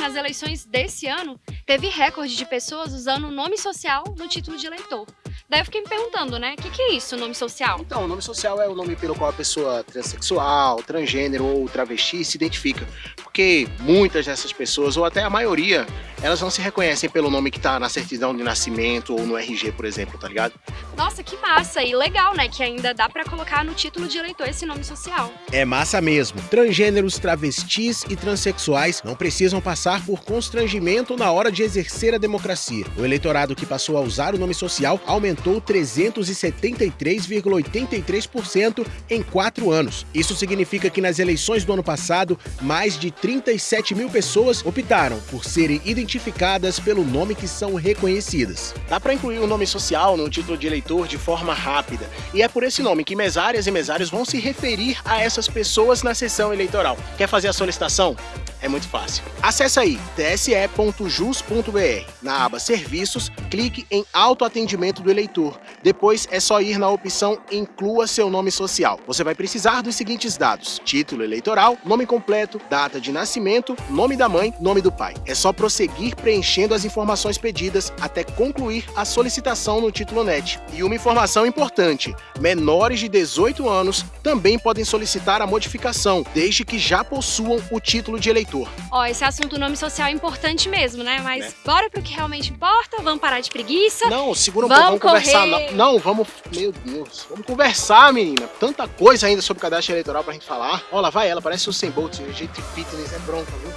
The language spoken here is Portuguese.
nas eleições desse ano, teve recorde de pessoas usando o nome social no título de eleitor. Daí eu fiquei me perguntando, né, o que, que é isso, nome social? Então, o nome social é o nome pelo qual a pessoa transexual, transgênero ou travesti se identifica. Porque muitas dessas pessoas, ou até a maioria, elas não se reconhecem pelo nome que tá na certidão de nascimento ou no RG, por exemplo, tá ligado? Nossa, que massa! E legal, né, que ainda dá pra colocar no título de eleitor esse nome social. É massa mesmo. Transgêneros, travestis e transexuais não precisam passar por constrangimento na hora de exercer a democracia. O eleitorado que passou a usar o nome social aumentou aumentou 373,83% em quatro anos. Isso significa que nas eleições do ano passado, mais de 37 mil pessoas optaram por serem identificadas pelo nome que são reconhecidas. Dá para incluir o nome social no título de eleitor de forma rápida, e é por esse nome que mesárias e mesários vão se referir a essas pessoas na sessão eleitoral. Quer fazer a solicitação? É muito fácil. Acesse aí tse.jus.br. Na aba Serviços, clique em Autoatendimento do Eleitor. Depois é só ir na opção Inclua seu nome social. Você vai precisar dos seguintes dados: título eleitoral, nome completo, data de nascimento, nome da mãe, nome do pai. É só prosseguir preenchendo as informações pedidas até concluir a solicitação no título NET. E uma informação importante: menores de 18 anos também podem solicitar a modificação, desde que já possuam o título de eleitor eleitor. Ó, esse assunto do nome social é importante mesmo, né? Mas é. bora pro que realmente importa, vamos parar de preguiça. Não, segura um pouco, vamos conversar. Não, não, vamos. Meu Deus, vamos conversar, menina. Tanta coisa ainda sobre cadastro eleitoral pra gente falar. Olha lá, vai ela, parece o Sem Bolt, jeito fitness, é bronca, viu?